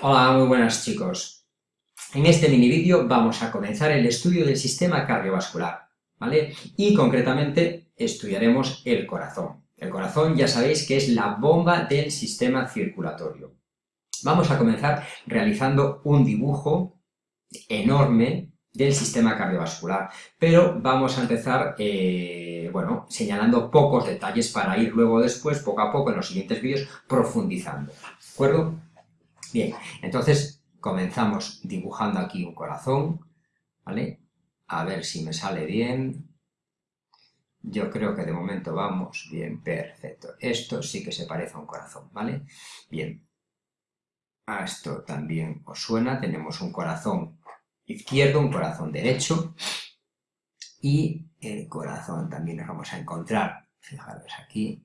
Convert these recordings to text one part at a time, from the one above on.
Hola, muy buenas chicos. En este mini vídeo vamos a comenzar el estudio del sistema cardiovascular, ¿vale? Y concretamente estudiaremos el corazón. El corazón ya sabéis que es la bomba del sistema circulatorio. Vamos a comenzar realizando un dibujo enorme del sistema cardiovascular, pero vamos a empezar, eh, bueno, señalando pocos detalles para ir luego después, poco a poco, en los siguientes vídeos, profundizando, ¿de acuerdo? Bien, entonces comenzamos dibujando aquí un corazón, ¿vale? A ver si me sale bien. Yo creo que de momento vamos bien, perfecto. Esto sí que se parece a un corazón, ¿vale? Bien. A esto también os suena, tenemos un corazón izquierdo, un corazón derecho, y el corazón también nos vamos a encontrar, fijaros aquí,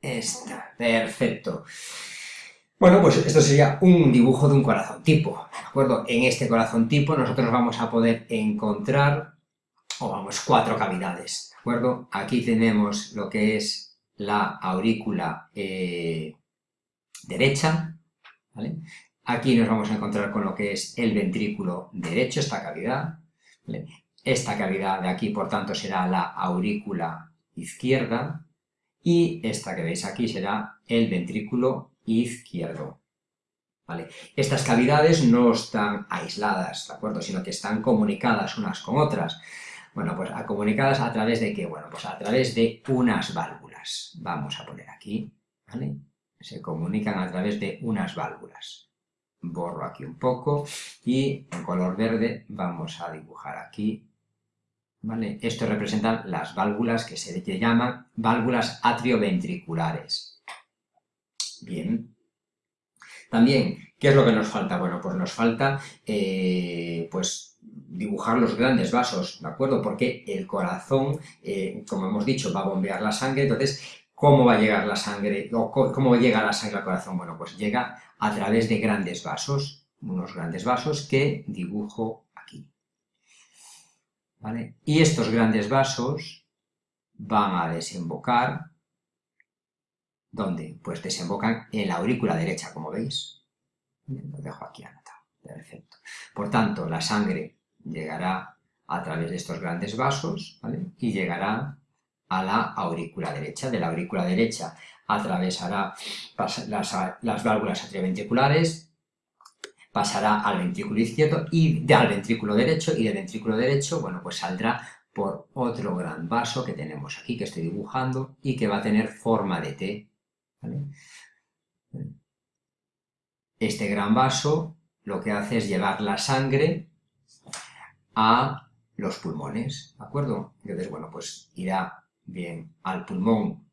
esta, perfecto. Bueno, pues esto sería un dibujo de un corazón tipo, ¿de acuerdo? En este corazón tipo nosotros vamos a poder encontrar, o vamos, cuatro cavidades, ¿de acuerdo? Aquí tenemos lo que es la aurícula eh, derecha, ¿vale? Aquí nos vamos a encontrar con lo que es el ventrículo derecho, esta cavidad. Esta cavidad de aquí, por tanto, será la aurícula izquierda, y esta que veis aquí será el ventrículo izquierdo. ¿Vale? Estas cavidades no están aisladas, ¿de acuerdo? Sino que están comunicadas unas con otras. Bueno, pues comunicadas a través de qué? Bueno, pues a través de unas válvulas. Vamos a poner aquí, ¿vale? Se comunican a través de unas válvulas. Borro aquí un poco y en color verde vamos a dibujar aquí, ¿vale? Esto representan las válvulas que se llaman válvulas atrioventriculares. Bien. También, ¿qué es lo que nos falta? Bueno, pues nos falta, eh, pues, dibujar los grandes vasos, ¿de acuerdo? Porque el corazón, eh, como hemos dicho, va a bombear la sangre, entonces, ¿cómo va a llegar la sangre? ¿Cómo llega la sangre al corazón? Bueno, pues llega a través de grandes vasos, unos grandes vasos que dibujo aquí. ¿Vale? Y estos grandes vasos van a desembocar ¿Dónde? Pues desembocan en la aurícula derecha, como veis. Lo dejo aquí anotado. Perfecto. Por tanto, la sangre llegará a través de estos grandes vasos. Y llegará a la aurícula derecha. De la aurícula derecha atravesará las, válvulas atrioventriculares, pasará al ventrículo izquierdo y de, al ventrículo derecho, y del ventrículo derecho, bueno, pues saldrá por otro gran vaso que tenemos aquí, que estoy dibujando, y que va a tener forma de T, este gran vaso lo que hace es llevar la sangre a los pulmones, ¿de acuerdo? Entonces, bueno, pues irá bien al pulmón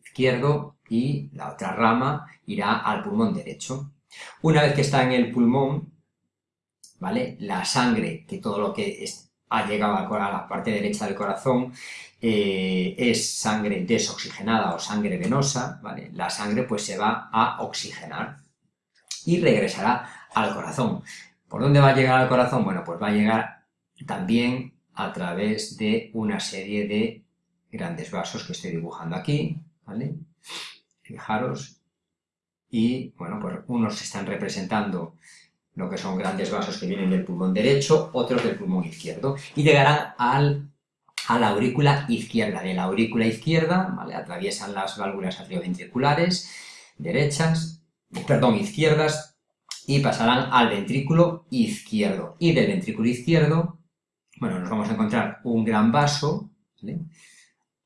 izquierdo y la otra rama irá al pulmón derecho. Una vez que está en el pulmón, ¿vale? La sangre, que todo lo que ha llegado a la parte derecha del corazón, eh, es sangre desoxigenada o sangre venosa, ¿vale? La sangre pues se va a oxigenar y regresará al corazón. ¿Por dónde va a llegar al corazón? Bueno, pues va a llegar también a través de una serie de grandes vasos que estoy dibujando aquí, ¿vale? Fijaros, y bueno, pues unos están representando lo que son grandes vasos que vienen del pulmón derecho, otros del pulmón izquierdo, y llegarán al a la aurícula izquierda. De la aurícula izquierda, atraviesan las válvulas atrioventriculares derechas, perdón, izquierdas, y pasarán al ventrículo izquierdo. Y del ventrículo izquierdo, bueno, nos vamos a encontrar un gran vaso,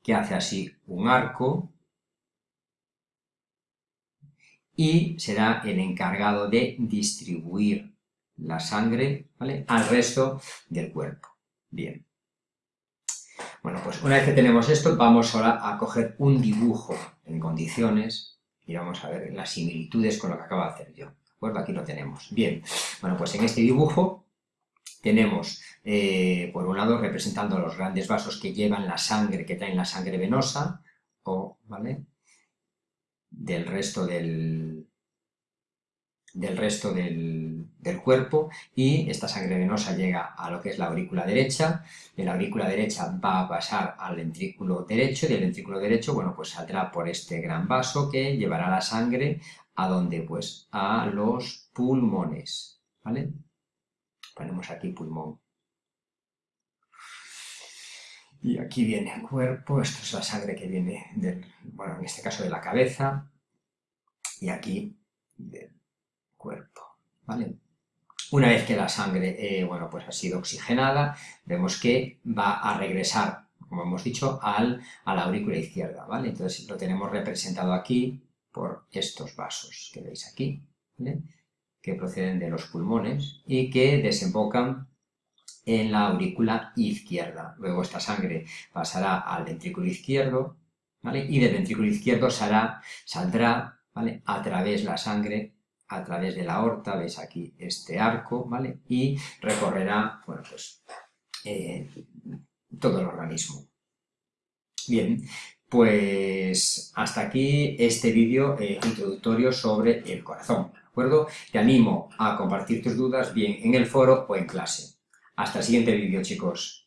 que hace así un arco, y será el encargado de distribuir la sangre al resto del cuerpo. Bien. Bueno, pues una vez que tenemos esto, vamos ahora a coger un dibujo en condiciones y vamos a ver las similitudes con lo que acabo de hacer yo. ¿De acuerdo? Aquí lo tenemos. Bien, bueno, pues en este dibujo tenemos, eh, por un lado, representando los grandes vasos que llevan la sangre, que traen la sangre venosa, o, ¿vale?, del resto del, del resto del, cuerpo y esta sangre venosa llega a lo que es la aurícula derecha, de la aurícula derecha va a pasar al ventrículo derecho y del ventrículo derecho, bueno, pues saldrá por este gran vaso que llevará la sangre ¿A dónde? Pues a los pulmones, ¿vale? Ponemos aquí pulmón. Y aquí viene el cuerpo, esto es la sangre que viene del, en este caso de la cabeza, y aquí del cuerpo, ¿vale? Una vez que la sangre, eh, bueno, pues ha sido oxigenada, vemos que va a regresar, como hemos dicho, al, a la aurícula izquierda, ¿vale? Entonces lo tenemos representado aquí por estos vasos que veis aquí, que proceden de los pulmones y que desembocan en la aurícula izquierda. Luego esta sangre pasará al ventrículo izquierdo, Y del ventrículo izquierdo saldrá, ¿vale? A través la sangre, a través de la aorta, veis aquí este arco, ¿vale? Y recorrerá, pues, eh, todo el organismo. Bien, pues hasta aquí este vídeo eh, introductorio sobre el corazón, ¿de acuerdo? Te animo a compartir tus dudas bien en el foro o en clase. Hasta el siguiente vídeo, chicos.